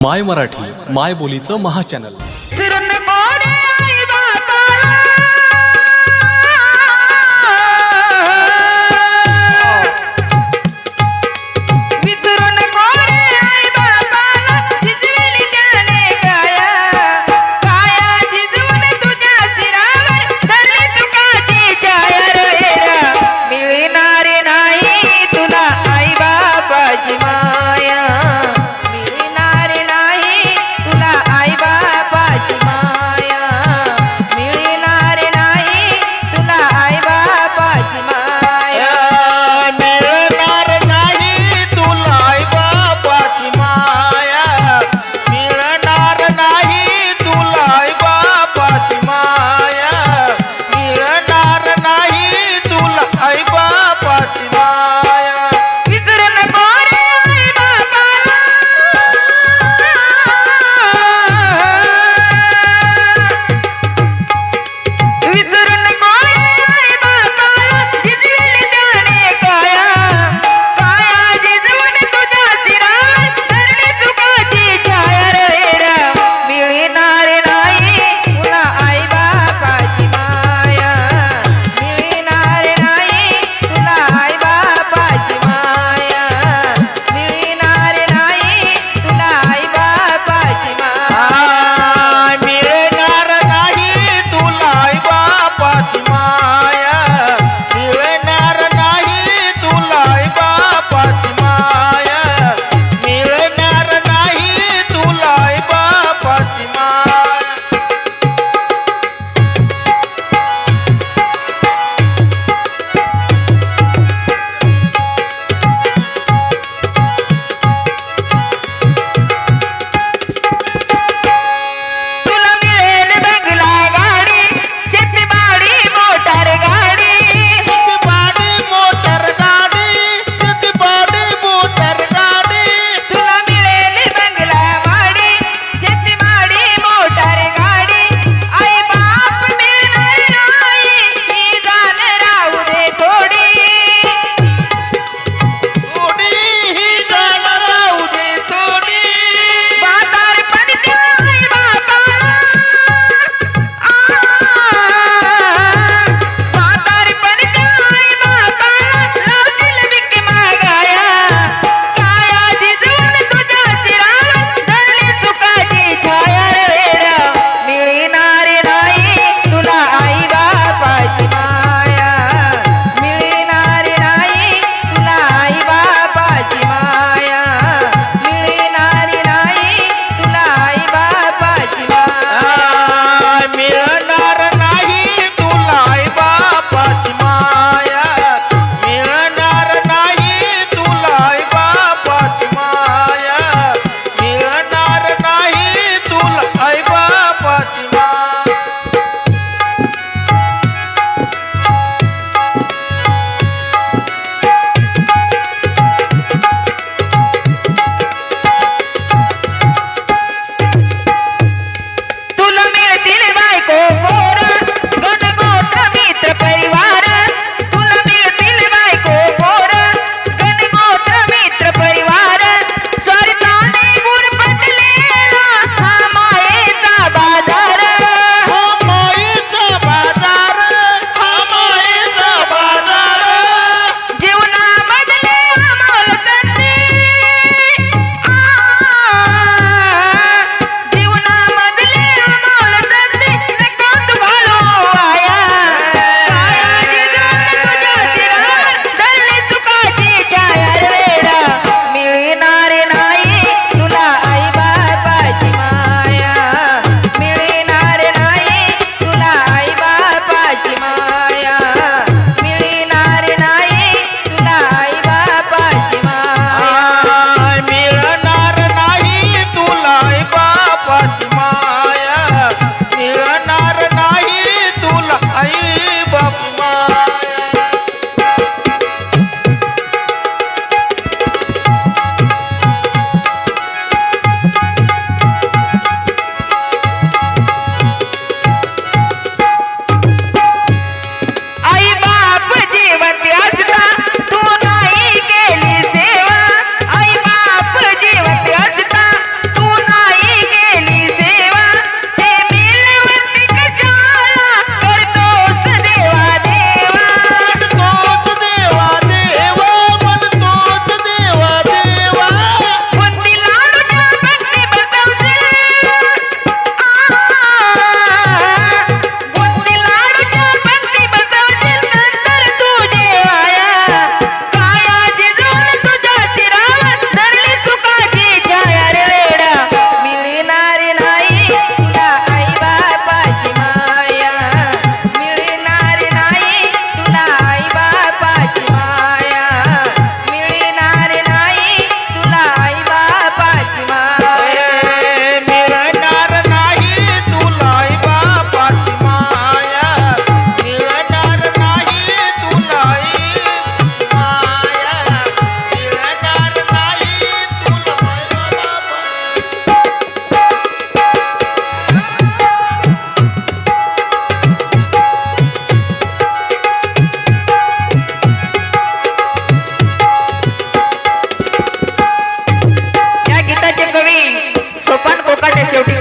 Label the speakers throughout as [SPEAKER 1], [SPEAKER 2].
[SPEAKER 1] माय मराठी माय बोलीचं महाचॅनल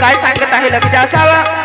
[SPEAKER 1] काय सांगत आहे? लक्ष असावा.